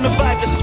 on the vibe,